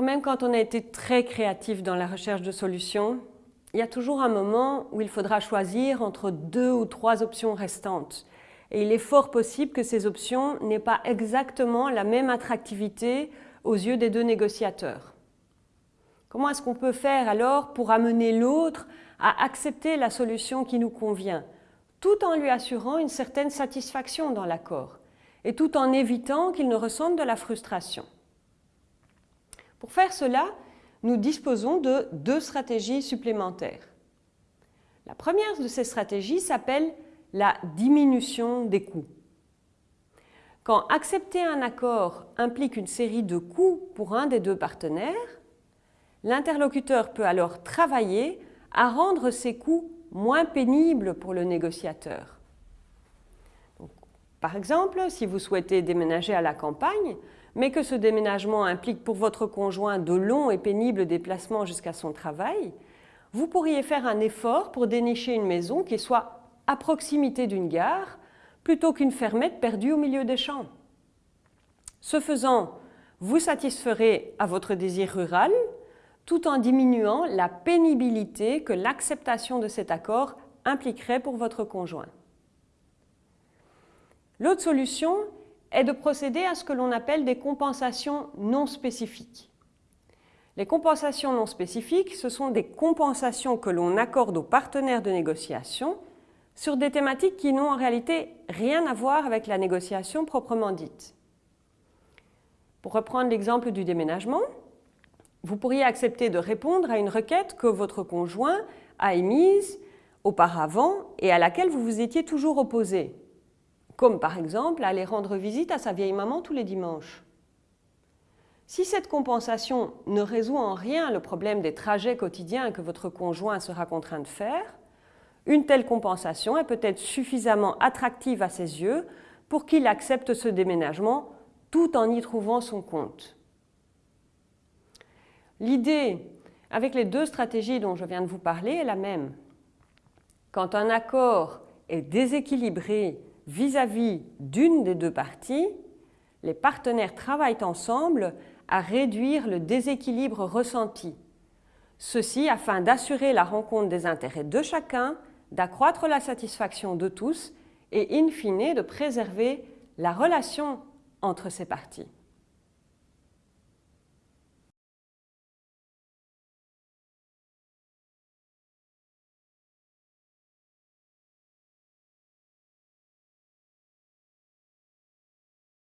Même quand on a été très créatif dans la recherche de solutions, il y a toujours un moment où il faudra choisir entre deux ou trois options restantes. Et il est fort possible que ces options n'aient pas exactement la même attractivité aux yeux des deux négociateurs. Comment est-ce qu'on peut faire alors pour amener l'autre à accepter la solution qui nous convient, tout en lui assurant une certaine satisfaction dans l'accord et tout en évitant qu'il ne ressente de la frustration? Pour faire cela, nous disposons de deux stratégies supplémentaires. La première de ces stratégies s'appelle la diminution des coûts. Quand accepter un accord implique une série de coûts pour un des deux partenaires, l'interlocuteur peut alors travailler à rendre ces coûts moins pénibles pour le négociateur. Par exemple, si vous souhaitez déménager à la campagne, mais que ce déménagement implique pour votre conjoint de longs et pénibles déplacements jusqu'à son travail, vous pourriez faire un effort pour dénicher une maison qui soit à proximité d'une gare plutôt qu'une fermette perdue au milieu des champs. Ce faisant, vous satisferez à votre désir rural tout en diminuant la pénibilité que l'acceptation de cet accord impliquerait pour votre conjoint. L'autre solution est de procéder à ce que l'on appelle des compensations non spécifiques. Les compensations non spécifiques, ce sont des compensations que l'on accorde aux partenaires de négociation sur des thématiques qui n'ont en réalité rien à voir avec la négociation proprement dite. Pour reprendre l'exemple du déménagement, vous pourriez accepter de répondre à une requête que votre conjoint a émise auparavant et à laquelle vous vous étiez toujours opposé, comme par exemple aller rendre visite à sa vieille maman tous les dimanches. Si cette compensation ne résout en rien le problème des trajets quotidiens que votre conjoint sera contraint de faire, une telle compensation est peut-être suffisamment attractive à ses yeux pour qu'il accepte ce déménagement tout en y trouvant son compte. L'idée avec les deux stratégies dont je viens de vous parler est la même. Quand un accord est déséquilibré vis-à-vis d'une des deux parties, les partenaires travaillent ensemble à réduire le déséquilibre ressenti. Ceci afin d'assurer la rencontre des intérêts de chacun d'accroître la satisfaction de tous et in fine de préserver la relation entre ces parties.